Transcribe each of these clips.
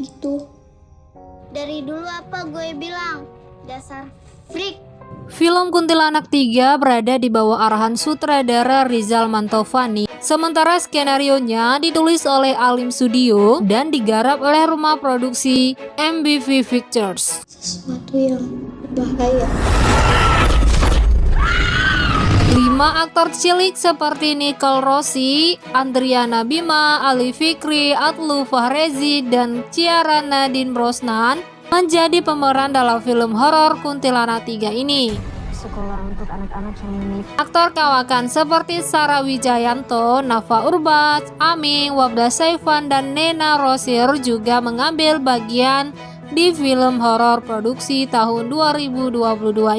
gitu. Dari dulu apa gue bilang? Dasar freak. Film Kuntilanak 3 berada di bawah arahan sutradara Rizal Mantovani, sementara skenario-nya ditulis oleh Alim Studio dan digarap oleh rumah produksi MBV Pictures. Sesuatu yang bahaya. Lima aktor cilik seperti Nicole Rossi, Andriana Bima, Ali Fikri, Atlu Fahrezi, dan Ciara Nadine Brosnan menjadi pemeran dalam film horor Kuntilanak 3 ini. Sekolah untuk anak-anak yang unik. Aktor kawakan seperti Sarah Wijayanto, Nafa Urbas, Aming, Wabda Saifan, dan Nena Rosir juga mengambil bagian di film horor produksi tahun 2022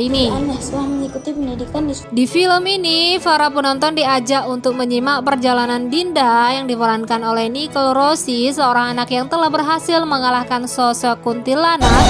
ini. Aneh mengikuti pendidikan di Di film ini, para penonton diajak untuk menyimak perjalanan Dinda yang diperankan oleh Nicole Rossi, seorang anak yang telah berhasil mengalahkan sosok kuntilanak.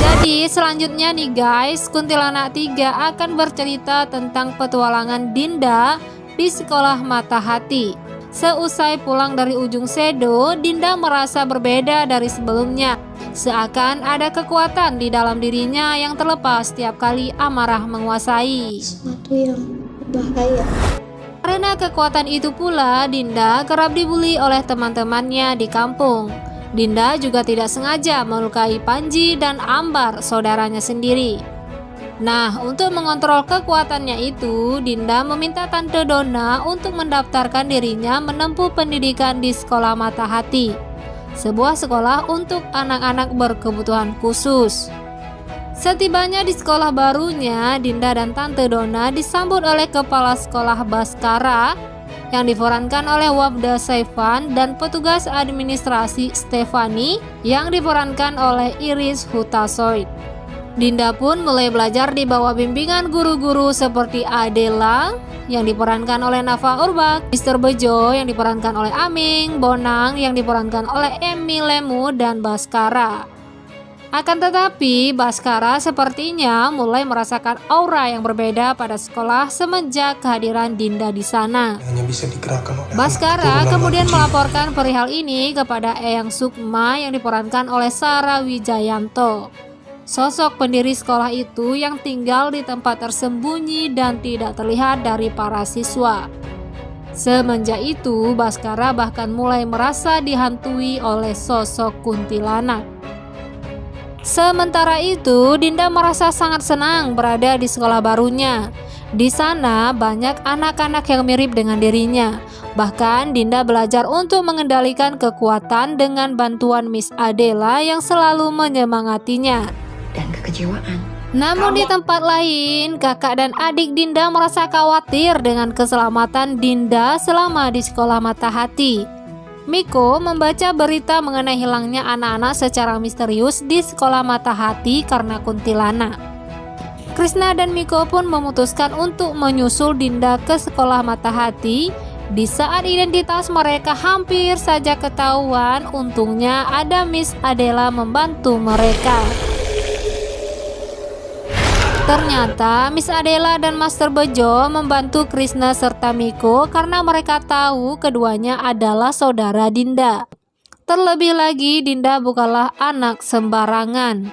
Jadi selanjutnya nih guys, Kuntilanak 3 akan bercerita tentang petualangan Dinda di sekolah mata hati. Seusai pulang dari ujung Sedo, Dinda merasa berbeda dari sebelumnya. Seakan ada kekuatan di dalam dirinya yang terlepas setiap kali amarah menguasai. sesuatu yang bahaya. Karena kekuatan itu pula, Dinda kerap dibully oleh teman-temannya di kampung. Dinda juga tidak sengaja melukai Panji dan Ambar, saudaranya sendiri. Nah, untuk mengontrol kekuatannya itu, Dinda meminta Tante Donna untuk mendaftarkan dirinya menempuh pendidikan di Sekolah Mata Hati, sebuah sekolah untuk anak-anak berkebutuhan khusus. Setibanya di sekolah barunya, Dinda dan Tante Donna disambut oleh Kepala Sekolah Baskara yang diperankan oleh Wabda Saifan dan petugas administrasi Stefani yang diperankan oleh Iris Hutasoid. Dinda pun mulai belajar di bawah bimbingan guru-guru seperti Adela yang diperankan oleh Nafa Urbak, Mr. Bejo yang diperankan oleh Aming, Bonang yang diperankan oleh Emi Lemu dan Baskara. Akan tetapi, Baskara sepertinya mulai merasakan aura yang berbeda pada sekolah semenjak kehadiran Dinda di sana. hanya bisa digerakkan oleh Baskara kemudian melaporkan perihal ini kepada Eyang Sukma yang diperankan oleh Sarah Wijayanto. Sosok pendiri sekolah itu yang tinggal di tempat tersembunyi dan tidak terlihat dari para siswa. Semenjak itu, Baskara bahkan mulai merasa dihantui oleh sosok kuntilanak. Sementara itu, Dinda merasa sangat senang berada di sekolah barunya. Di sana banyak anak-anak yang mirip dengan dirinya. Bahkan Dinda belajar untuk mengendalikan kekuatan dengan bantuan Miss Adela yang selalu menyemangatinya. Kekecewaan. Namun di tempat lain, kakak dan adik Dinda merasa khawatir dengan keselamatan Dinda selama di sekolah mata hati. Miko membaca berita mengenai hilangnya anak-anak secara misterius di sekolah mata hati karena kuntilanak. Krishna dan Miko pun memutuskan untuk menyusul Dinda ke sekolah mata hati. Di saat identitas mereka hampir saja ketahuan, untungnya ada Miss Adela membantu mereka. Ternyata Miss Adela dan Master Bejo membantu Krishna serta Miko karena mereka tahu keduanya adalah saudara Dinda. Terlebih lagi Dinda bukanlah anak sembarangan.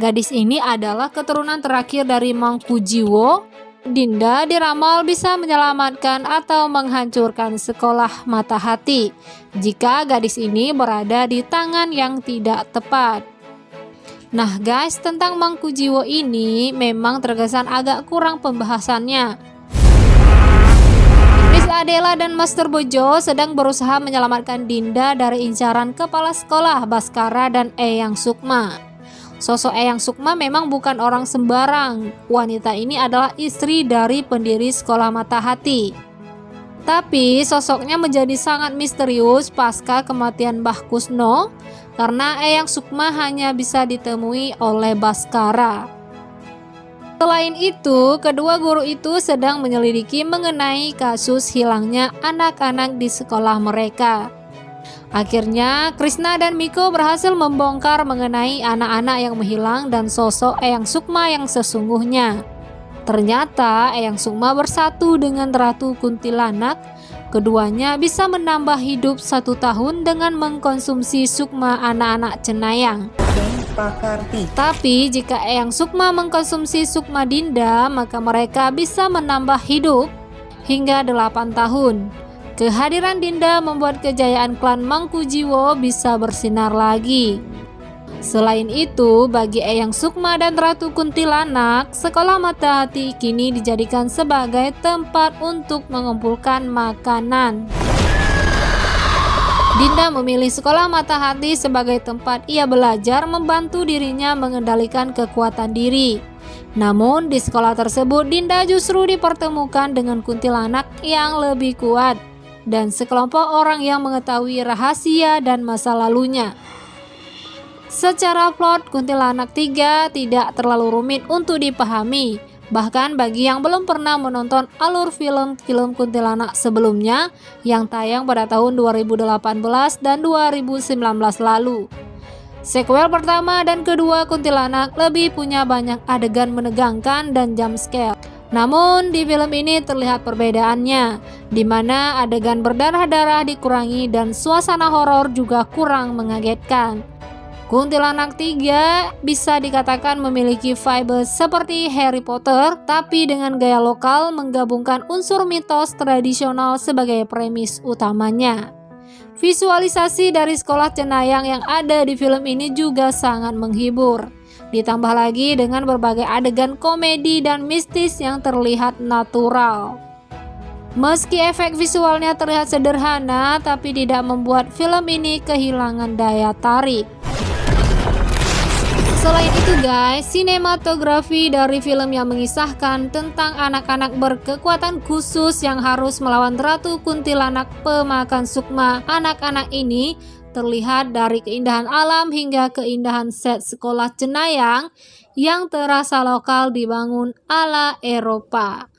Gadis ini adalah keturunan terakhir dari Mangku Jiwo. Dinda diramal bisa menyelamatkan atau menghancurkan sekolah mata hati jika gadis ini berada di tangan yang tidak tepat. Nah guys, tentang Mangku Jiwo ini memang terkesan agak kurang pembahasannya. Miss Adela dan Master Bojo sedang berusaha menyelamatkan Dinda dari incaran kepala sekolah Baskara dan Eyang Sukma. Sosok Eyang Sukma memang bukan orang sembarang. Wanita ini adalah istri dari pendiri sekolah mata hati. Tapi sosoknya menjadi sangat misterius pasca kematian Mbah Kusno karena Eyang Sukma hanya bisa ditemui oleh Baskara. Selain itu, kedua guru itu sedang menyelidiki mengenai kasus hilangnya anak-anak di sekolah mereka. Akhirnya, Krishna dan Miko berhasil membongkar mengenai anak-anak yang menghilang dan sosok Eyang Sukma yang sesungguhnya. Ternyata Eyang Sukma bersatu dengan Ratu Kuntilanak Keduanya bisa menambah hidup satu tahun dengan mengkonsumsi sukma anak-anak cenayang. Tapi jika Eyang Sukma mengkonsumsi sukma Dinda, maka mereka bisa menambah hidup hingga 8 tahun. Kehadiran Dinda membuat kejayaan klan Mangkujiwo bisa bersinar lagi. Selain itu, bagi Eyang Sukma dan Ratu Kuntilanak, sekolah mata hati kini dijadikan sebagai tempat untuk mengumpulkan makanan. Dinda memilih sekolah mata hati sebagai tempat ia belajar membantu dirinya mengendalikan kekuatan diri. Namun di sekolah tersebut Dinda justru dipertemukan dengan kuntilanak yang lebih kuat dan sekelompok orang yang mengetahui rahasia dan masa lalunya. Secara plot, kuntilanak 3 tidak terlalu rumit untuk dipahami, Bahkan bagi yang belum pernah menonton alur film-film kuntilanak sebelumnya yang tayang pada tahun 2018 dan 2019 lalu. Sequel pertama dan kedua kuntilanak lebih punya banyak adegan menegangkan dan jump scare. Namun di film ini terlihat perbedaannya, di mana adegan berdarah-darah dikurangi dan suasana horor juga kurang mengagetkan. Kuntilanak 3 bisa dikatakan memiliki vibe seperti Harry Potter, tapi dengan gaya lokal menggabungkan unsur mitos tradisional sebagai premis utamanya. Visualisasi dari sekolah cenayang yang ada di film ini juga sangat menghibur. Ditambah lagi dengan berbagai adegan komedi dan mistis yang terlihat natural. Meski efek visualnya terlihat sederhana, tapi tidak membuat film ini kehilangan daya tarik. Selain itu guys, sinematografi dari film yang mengisahkan tentang anak-anak berkekuatan khusus yang harus melawan Ratu Kuntilanak pemakan sukma anak-anak ini terlihat dari keindahan alam hingga keindahan set sekolah cenayang yang terasa lokal dibangun ala Eropa.